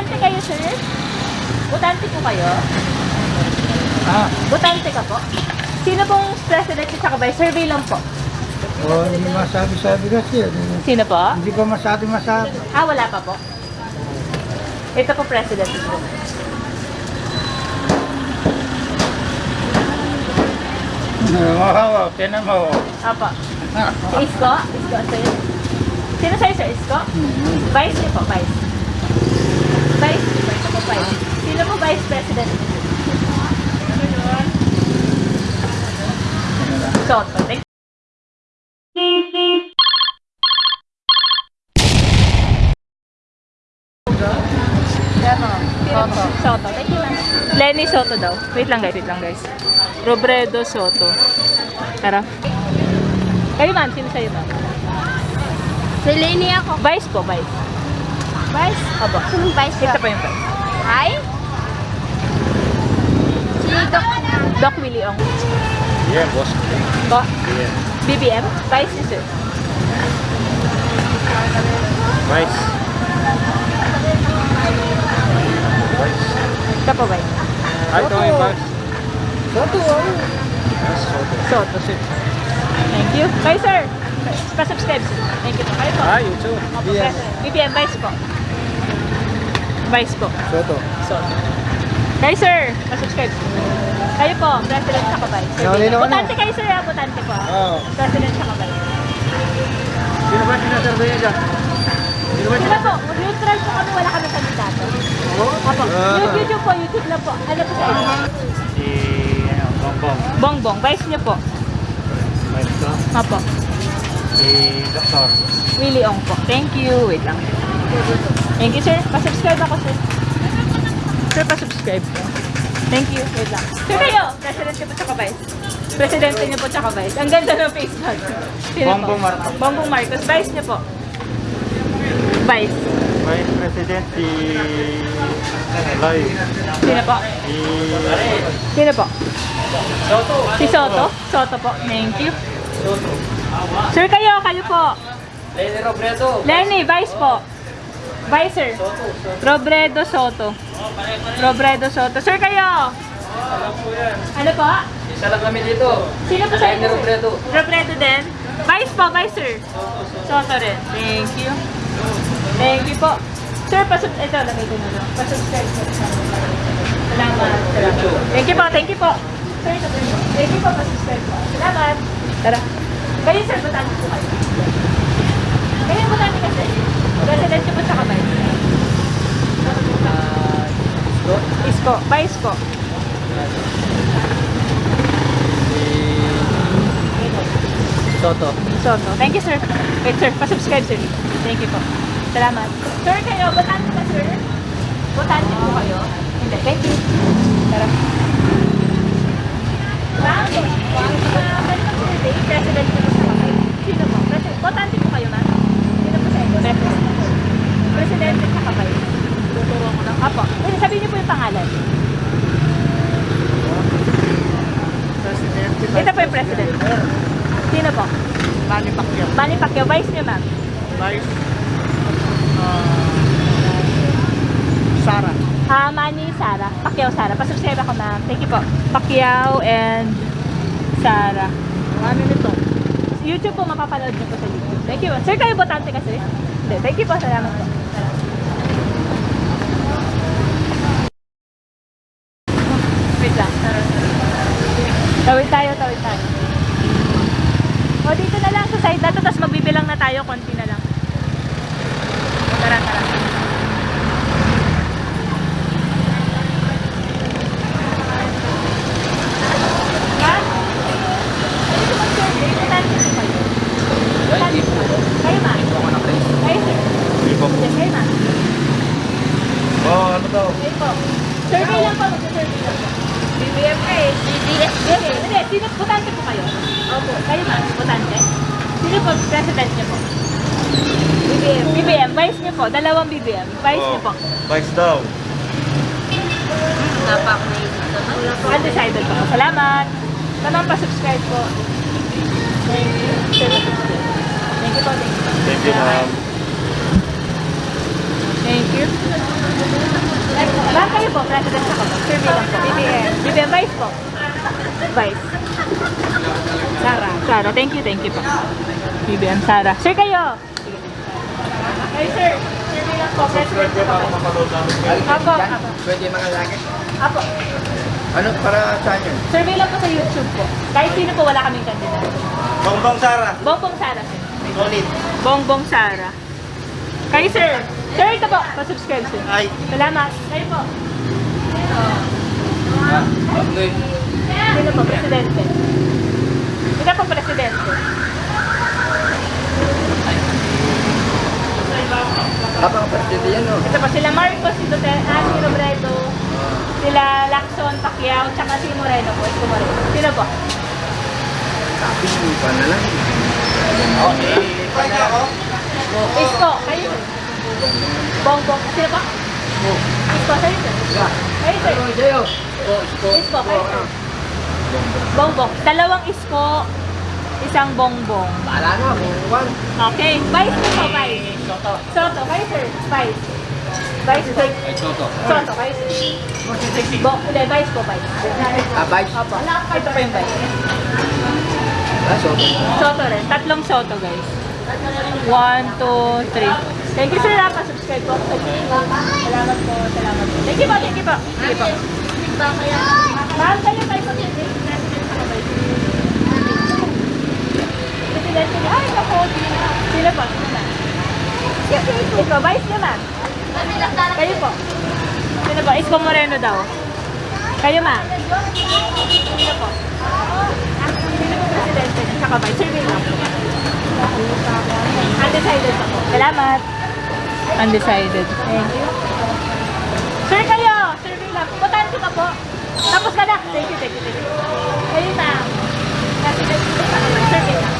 Botante kayo, sir? Botante po kayo? Ah, Botante ka po? Sino pong president at saka vice? Survey lang po. oh, hindi masabi-sabi kasi. Sino po? Hindi ko masabi masabi. Ah, wala pa po. Ito po president po. Oo, tinan mo. Apo. Si Isko? Isko, sir. Sino sa'yo, sir? Isko? Vice niyo po, vice. Vice. Ito po, vice. Sino po vice president? Soto. Thank Soto. Soto. Ma'am. Lenny Soto daw. Wait lang guys, wait lang guys. Robredo Soto. Tara. Kayo ma'am, sino sa'yo ma'am? Si Lenny ako. Vice po, vice. Vice? Opo. Sinong vice Ito ka? pa yung vice. Hi? Si Doc. Doc Willie Ong. Yeah, boss. Bo. BBM? Vice ni sir. Vice. Ito po vice. Ay, ito yung vice. Soto. Yes, Soto. Soto, sir. Thank you. Kayo sir. Pa-subscribe. Thank you po. Kayo po. Ah, YouTube. Opo, President. BBM, vice po. Vice po. Soto. Soto. Kayo sir. Pa-subscribe sir. Kayo po, President sa vice. Ikaw, Lino, ano? Botante kayo sir, ah. Botante po. Oo. President sa vice. Sino ba sinasurvey niya dyan? Sino ba Sila po, neutral po kami, wala kami kandidato. Opo. Ah. YouTube po, YouTube na po. Ano po sa inyo? Si, ano, Bongbong. Bongbong, vice niyo po. Vice ko. Opo. Si Doktor. Willie Ong po. Thank you. Wait lang. Thank you, sir. Pa-subscribe ako, sir. Sir, pa-subscribe. Thank you. Wait lang. Sir, kayo. President niyo po tsaka vice. Presidente niyo po tsaka vice. Ang ganda ng face po? Bongbong Marcos. Bongbong Marcos. Vice niyo po. Vice. Vice President si... Loy. Sino po? Si... Sino po? Si Soto? Soto po. Thank you. Sir, kayo. Kayo po. Lenny Robredo. Lenny, Vice po. Vice, sir. Robredo Soto. Robredo Soto. Sir, kayo. Ano po? Isa lang kami dito. Sino po sa inyo? Robredo. Robredo din. Vice po, Vice, sir. Soto rin. Thank you. Thank you po. Sir, pasub... Ito, lagay ko na lang. Pasubscribe po. Salamat. Salamat. Thank you po, thank you po. Sir, ito po. Thank you po, pasubscribe po. Salamat. Tara. Kayo, sir, butante po kayo. Kayo, butante kasi. President niyo po sa kamay. Isko. Vice po. Soto. Soto. Thank you, sir. Wait, sir. Pa-subscribe, sir. Thank you po. Salamat. Sir, kayo, botante ka, sir? Botante po kayo? Hindi. Thank you. Tara. Uh, welcome survey. President ko sa kamay. Sino po? Botante po kayo, ma'am? Sino po sa inyo? President. Presidente sa kamay. Tuturo ko lang. Apo. Eh, sabihin niyo po yung pangalan. President. Ito po yung president. Sino po? Manny Pacquiao. Manny Pacquiao. Vice niyo, ma'am. Vice. Uh, Sara. Ah, Manny, Sara. Pacquiao, Sara. Pasubscribe ako, ma'am. Thank you po. Pacquiao and Sara. Ano nito? YouTube po, mapapanood niyo po sa YouTube. Thank you. Sir, kayo botante kasi? Hindi. Thank you po. Salamat po. Wait lang. Tawid tayo, tawid tayo. O, dito na lang sa side na to, tapos magbibilang na tayo, konti na lang. Tara, tara. Ma'am? Dito mag-survey, botante po kayo. Botante po kayo. Kayo, ma'am? Kayo, sir? Ibo. Yes, kayo, ma'am? Oh, ano daw? Kayo po. Survey lang po, mag-survey lang po. BBM ka eh. BBM? Hindi, hindi. Sino, botante po kayo? Opo. Kayo, ma'am? Botante? Sino po, president niyo po? BBM. BBM, vice niyo po. Dalawang BBM. Vice niyo po. Vice daw. Undecided po. Salamat. Tanong pa subscribe po. Thank you. Pa-subscribe. Thank you po. Thank you po. Thank you, ma'am. Thank you. po? President ako. Survey lang po. BBM. BBM Vice po. Vice. Sara. Sara. Thank you, thank you po. BBM Sara. Sir kayo. Hey sir. Survey lang po. President ako po. Apo. Apo. Pwede mga laki. Apo. Ano para saan yun? Survey lang po sa YouTube po. Kahit sino po wala kaming kandidato. Bongbong Sara. Bongbong Sara sir. Solid. Bongbong Sara. Kayo sir. Sir, ito po. Pa-subscribe sir. Ay. Salamat. Kayo po. Okay. Sino po? Presidente. Ito po presidente. Habang presidente yan, no? Ito po sila Marcos, si Duterte, ah, si Robredo, sila Lacson, Pacquiao, tsaka si Moreno po. Isko Moreno. Sino po? Sabi mo pa na lang. Okay. Isko. Kayo. Bongbong. Sino po? Isko. Kayo sir. Kayo sir. Sa'yo. Isko. Kayo sir. Bongbong. Dalawang isko, isang bongbong. Bahala na, bungwan. Okay. Vice po po, Vice. Soto. Soto. Kayo sir. Vice. Vice po. Ay, Soto. Soto. Kayo sir. Bo, hindi, Vice po, Vice. Ah, Vice. Opo. Ito po yung Vice. Ah, Soto. Soto rin. Tatlong Soto, guys. One, two, three. Thank you, sir. Ha, pa-subscribe po. Salamat po. Salamat po. Thank you po. Thank you po. Sige po. Ma'am, kayo tayo po. Presidente niya. Ay, ako. Sino po? Sino na? Ikaw, vice niya, ma'am. Kayo po. Sino po? Isko Moreno daw. Kayo, ma'am. Sino po? Sino po presidente niya? Tsaka vice. Survey lang po. Undecided po. Salamat. Undecided. Thank you. Sir kayo! Survey lang. Botante ka po. Tapos ka na. Thank you, thank you, thank you. Kayo ma'am. President po sa kamay. Survey lang.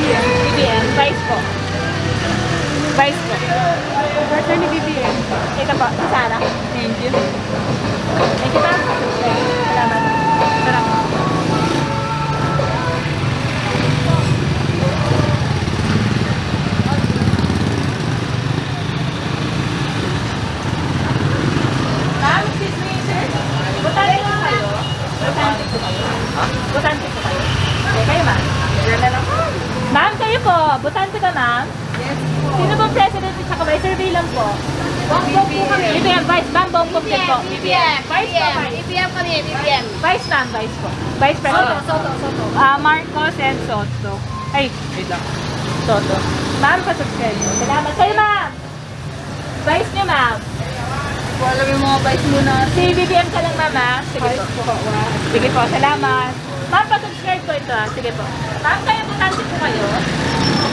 BBM. BBM. Vice po. Vice po. Person ni BBM. Ito po. Si Sarah. Thank you. Thank you ma'am. Salamat. Sarap. Ma'am, excuse me, sir. Botante po kayo? Botante po kayo? Ha? Botante po kayo? Okay, kayo ma'am. Ma'am, kayo po. Botante ka, ma'am? Yes po. Sino bang president saka vice? Survey lang po. Bongbong po kami. BBM, vice. Ma'am, bongbong din po. BBM. Vice po, vice. BBM kami, BBM. Vice ma'am, vice po. Vice president. Soto, Soto. Ah, Marcos and Soto. Ay, wait lang. Soto. Ma'am, pa-subscribe mo. Salamat. Kayo, ma'am. Vice niyo, ma'am. Alam yung mga vice muna. Si BBM ka lang, ma'am, ah. Sige po. Sige po, salamat. Ma'am, pa-subscribe po ito, ah. Sige po. Ma'am, kayo, butante po kayo.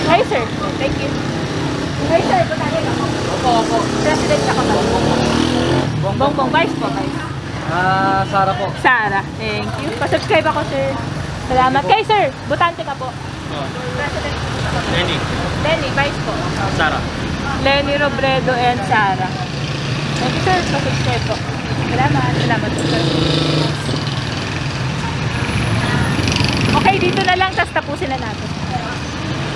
Hi, sir. Thank you. Hi, sir. Butante ka po. Opo, opo. President ka ba? Bongbong. Vice po, vice. Ah, Sara po. Sara. Thank you. Pa-subscribe ako, sir. Salamat. Kay, sir. Butante ka po. President. Lenny. Lenny, vice po. Sara. Lenny Robredo and Sara. Thank you, sir. Pa-subscribe po. Salamat. Salamat po, sir. Okay, dito na lang, tapos tapusin na natin.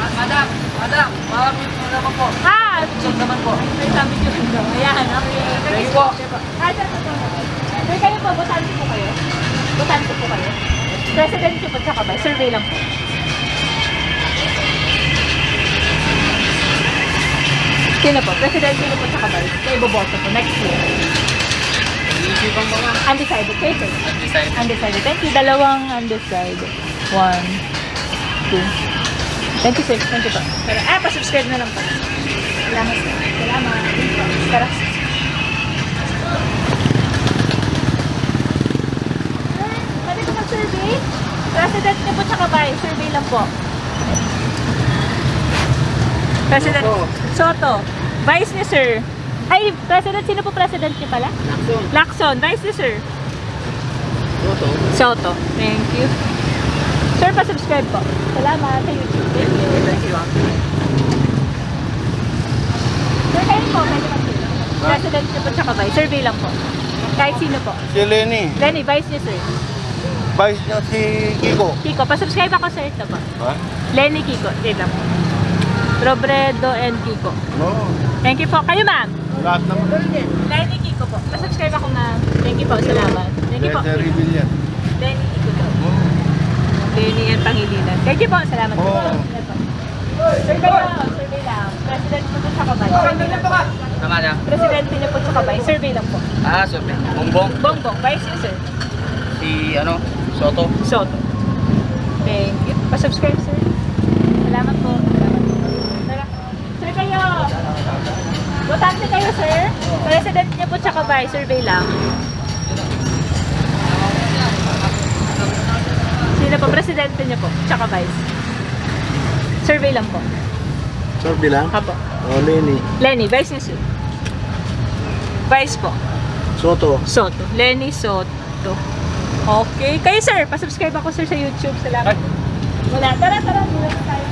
Madam, madam, marami po naman po. Ah! Saan naman po? May sabi niyo rin daw. Ayan, okay. Thank you po. Ah, sir, sir, sir. Sir, kayo po, botante po kayo? Botante po kayo? President niyo po, tsaka ba? Survey lang po. Sino po? President niyo po, tsaka ba? Kayo boboto po, next year. Iisipang mga. Undecided. Kayo, sir. Design. Undecided. Thank you. Dalawang undecided. One, two. Thank you, sir. Thank you po. Tara. Ah, pa-subscribe na lang po. Salamat. Salamat. Tara. Pwede ko mag-survey? President niyo po tsaka ba? Survey lang po. President Soto. Soto. Vice ni sir. Ay, President, sino po President niyo pala? Action. Lacson. Vice ni sir. Soto. Soto. Thank you. Sir, pa-subscribe po. Salamat sa YouTube. Thank you. Thank you. Sir, kayo po. Pwede mag President niyo po tsaka vice. Survey lang po. Kahit sino po. Si Lenny, Lenny, vice niyo, sir. vice niya si Kiko. Kiko, pa-subscribe ako, sir. Ito po. Ha? Lenny Kiko. Lang po. Robredo and Kiko. Oo. Thank you po. Kayo ma'am. Lahat naman. Lenny Kiko po. Pasubscribe ako ma'am. Thank you po. Salamat. Thank you po. Lenny Kiko po. Oo. Lenny and Pangilinan. Thank you po. Salamat po. Oo. Survey lang. Survey lang. President po sa Kabay. Survey lang po. Tama na. Presidente niyo po sa Kabay. Survey lang po. Ah, super. Bongbong. Bongbong. Vice niyo sir. Si, ano, Soto. Soto. Thank you. Pa-subscribe, sir. Salamat po. Salamat po. Tara. Sir kayo. Botante kayo, sir. President niyo po tsaka by survey lang. Sino po? Presidente niyo po. Tsaka vice. Survey lang po. Sorby lang. Apo. O, Lenny. Lenny, vice niyo, sir. Vice po. Soto. Soto. Lenny Soto. Okay. Kayo, sir. Pa-subscribe ako, sir, sa YouTube. Salamat. Wala. Tara, tara. Mula na tayo.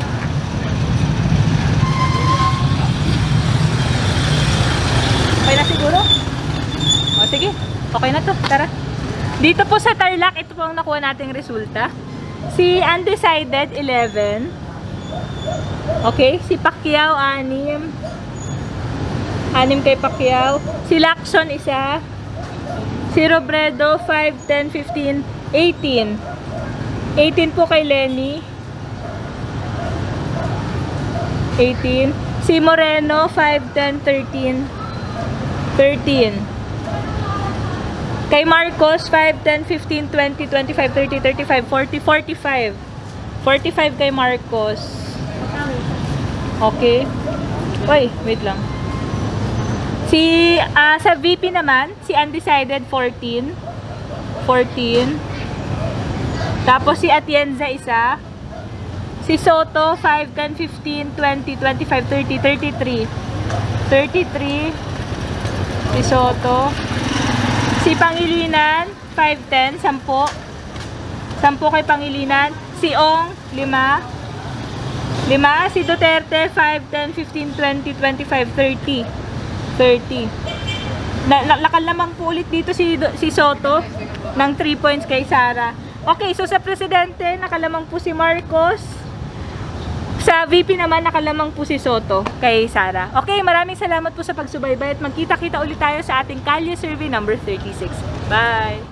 Okay na siguro? O, sige. Okay na to. Tara. Dito po sa Tarlac, ito po ang nakuha nating resulta. Si Undecided, 11. Okay. Si Pacquiao, 6. 6 kay Pacquiao. Si Lacson, isa. Si Robredo, 5, 10, 15, 18. 18 po kay Lenny. 18. Si Moreno, 5, 10, 13. 13. Kay Marcos, 5, 10, 15, 20, 25, 30, 35, 40, 45. 45 kay Marcos. Okay. Uy, wait lang. Si, ah, sa VP naman, si Undecided 14. 14. Tapos si Atienza isa. Si Soto 5, 10, 15, 20, 25, 30, 33. 33. Si Soto. Si Pangilinan 5, 10, 10. 10 kay Pangilinan. Si Ong 5. 5. Si Duterte 5, 10, 15, 20, 25, 30. 30. Na, na, nakal lamang po ulit dito si, si Soto ng 3 points kay Sara. Okay, so sa presidente, nakalamang po si Marcos. Sa VP naman, nakalamang po si Soto kay Sara. Okay, maraming salamat po sa pagsubaybay at magkita-kita ulit tayo sa ating Kalye Survey number 36. Bye!